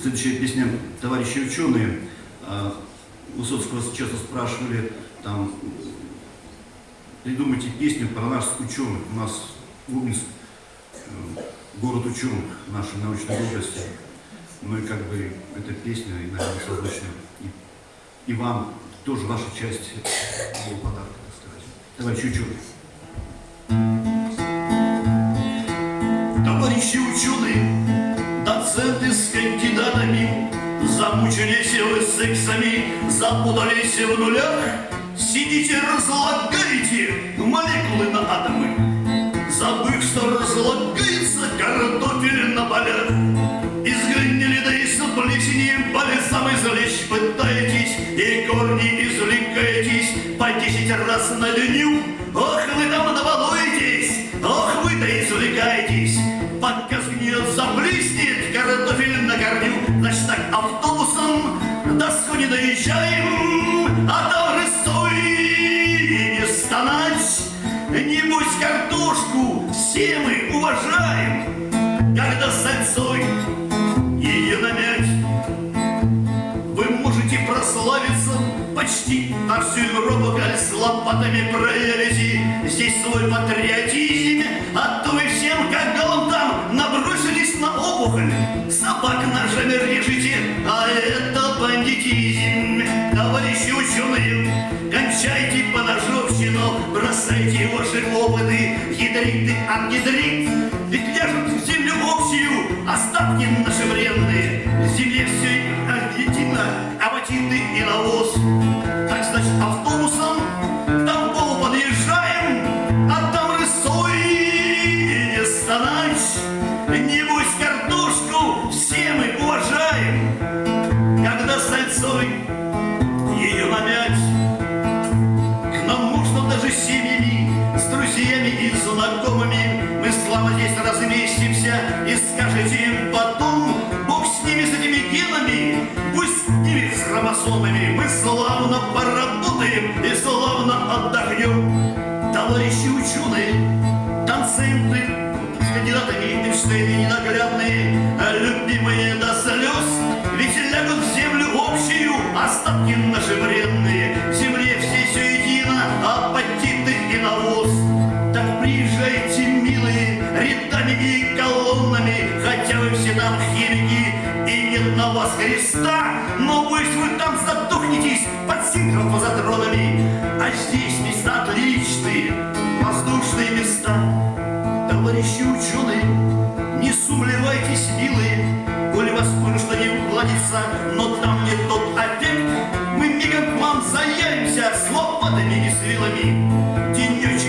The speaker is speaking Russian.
следующая песня «Товарищи ученые». А, Высоцкого часто спрашивали, там, придумайте песню про нас, ученых. У нас Губинск, э, город ученых нашей научной области. Ну и как бы эта песня, и, наверное, созвучна и, и вам тоже ваша часть был подарок, так сказать. Товарищи ученые. Товарищи ученые, доценты с кандидатами, Замучились вы сексами, запутались в нулях, Сидите, разлагаете молекулы на атомы, Забыв, что разлагается картофель на полях. Из гнили да из плесени по лесам извлечь пытаетесь, И корни извлекаетесь. По десять раз на дню. Ох, вы там добалуетесь, ох, вы-то извлекаетесь, картофель на корню. Значит так, автобусом до не доезжаем, А там рысой не стонать. Небось, картошку все мы уважаем, Когда с сальцой ее намять. Вы можете прославиться почти на всю Европу, коль с лопатами проявите здесь свой патриотизм, опухоль, собак ножами режете, а это бандитизм. Товарищи ученые, кончайте поножовщину, бросайте ваши опыты, гидриты, ангидрит, ведь ляжут в землю общую остатки наши вредные, в земле все аргентина, абатиты и навоз. Так значит, автобусом к Тамбову подъезжаем, а там рысой не стонать. Небось, сальцой ее намять. К нам можно даже семьями, с друзьями и знакомыми. Мы слава здесь разместимся и скажете им потом, Бог с ними, с этими генами, пусть с ними с хромосомами. Мы славно поработаем и славно отдохнем. Товарищи ученые, доценты, с кандидатами ненаглядные, любимые до слез, остатки наши вредные. В земле все едино, апатиты и навоз. Так приезжайте, милые, рядами и колоннами, хотя вы все там химики, и нет на вас креста, но пусть вы там задохнетесь под синхрофазотронами, а здесь места отличные, воздушные места. Товарищи ученые, не сумлевайтесь, милые, Коли вас кое-что не уладится, но там Мы мигом к вам заявимся с лопатами и с вилами. Денечек